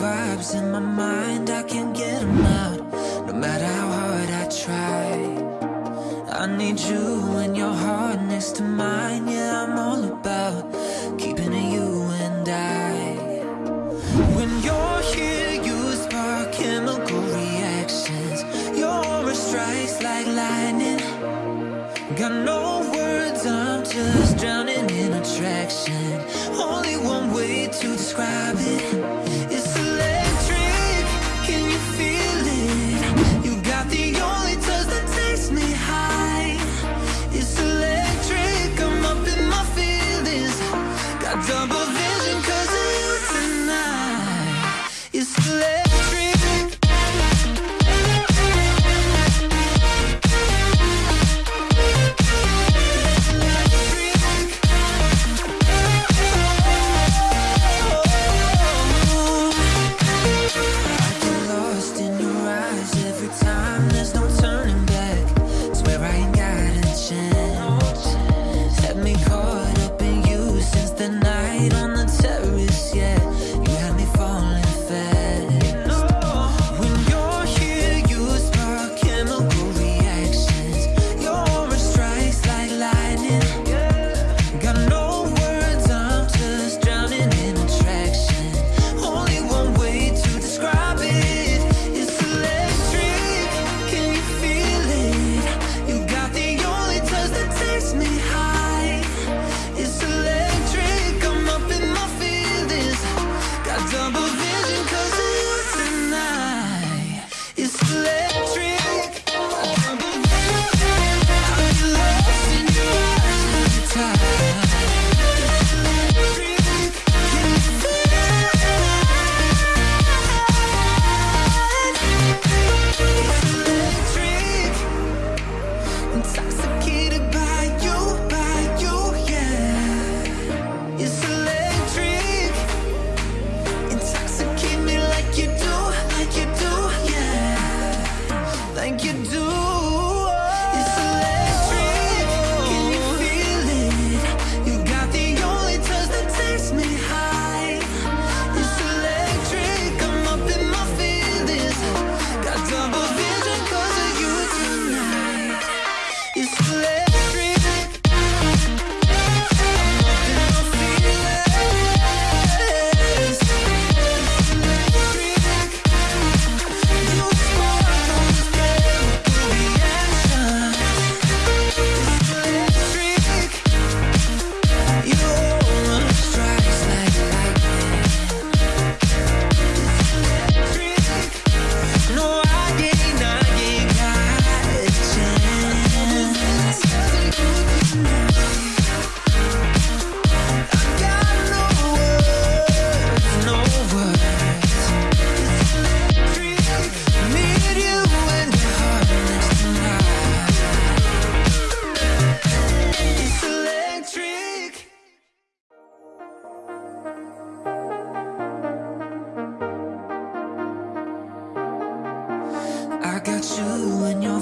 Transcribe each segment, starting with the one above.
vibes in my mind, I can't get them out No matter how hard I try. I need you and your heart next to mine Yeah, I'm all about keeping it you and I. When you're here, you spark chemical reactions. Your aura strikes like lightning. Got no words, I'm just drowning in attraction. Only one way to describe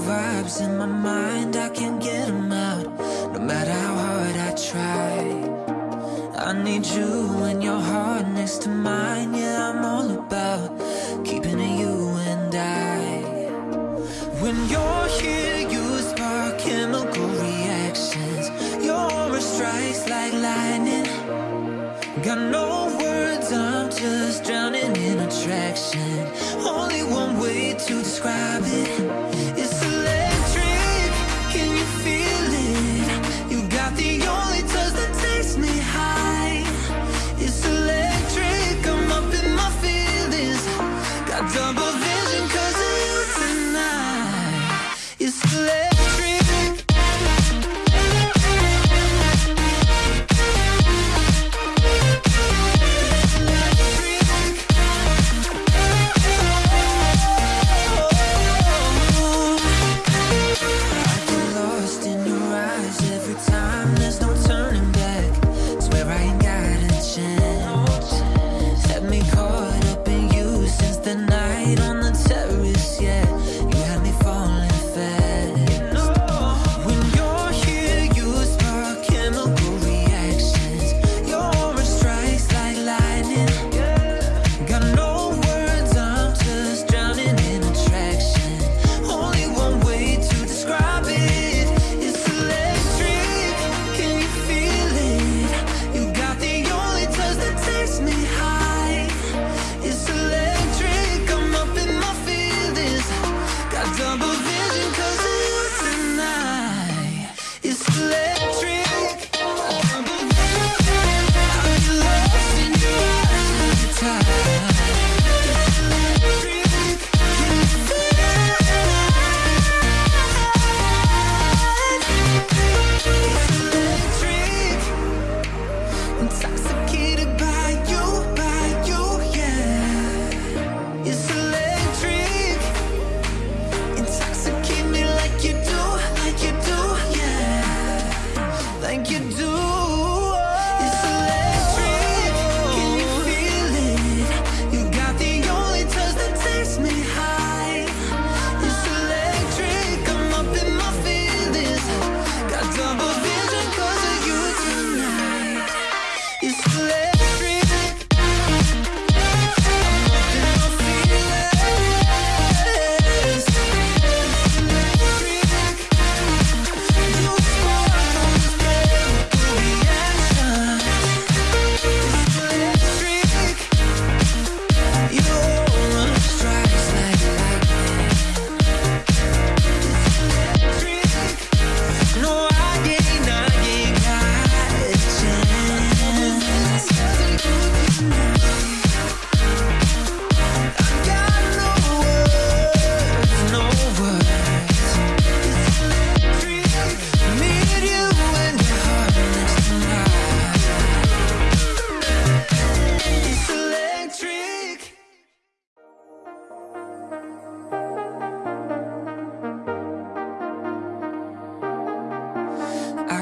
vibes in my mind, I can't get them out No matter how hard I try. I need you and your heart next to mine Yeah, I'm all about keeping it you and I. When you're here, you spark chemical reactions. Your aura strikes like lightning. Got no words, I'm just drowning in attraction. Only one way to describe it.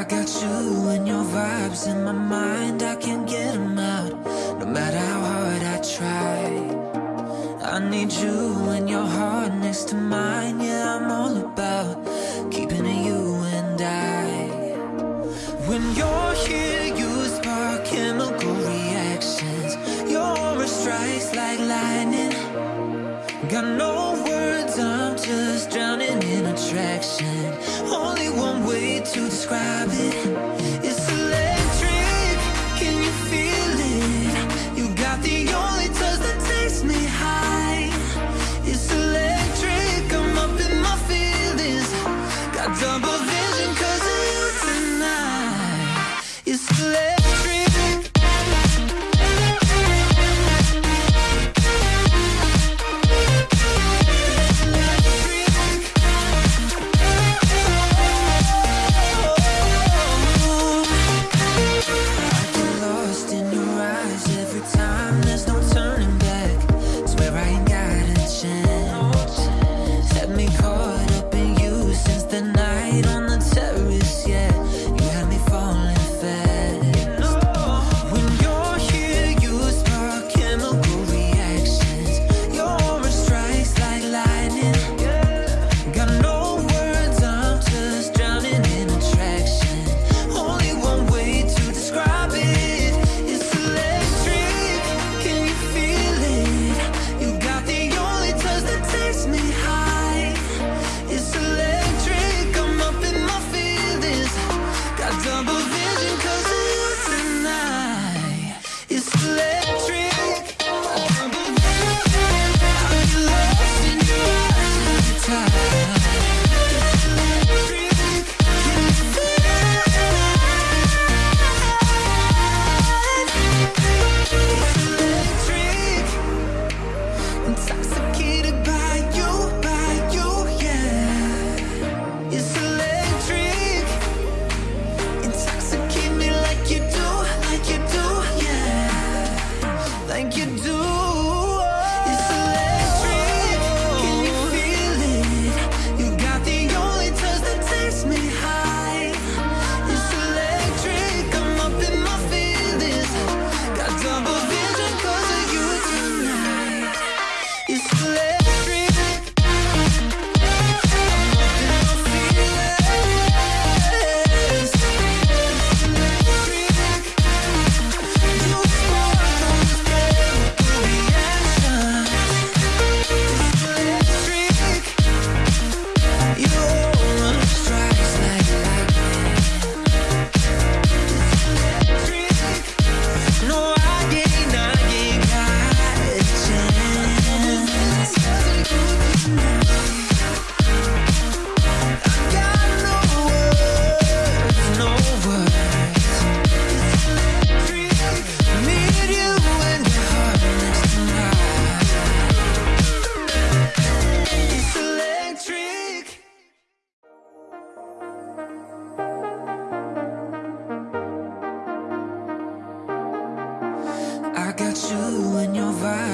Got you and your vibes in my mind. I can't get them out, no matter how hard I try. I need you and your heart next to mine. Yeah, I'm all about keeping it you and I. When you're here, you spark chemical reactions. Your aura strikes like lightning. Got no words, I'm just drowning in attraction. Only way to describe it.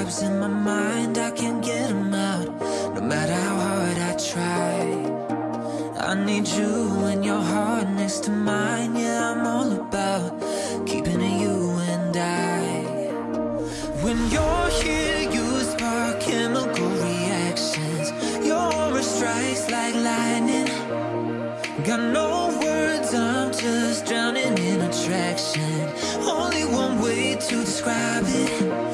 Vibes in my mind. I can't get them out, no matter how hard I try. I need you and your heart next to mine. Yeah, I'm all about keeping it you and I. When you're here, you spark chemical reactions. Your aura strikes like lightning. Got no words, I'm just drowning in attraction. Only one way to describe it.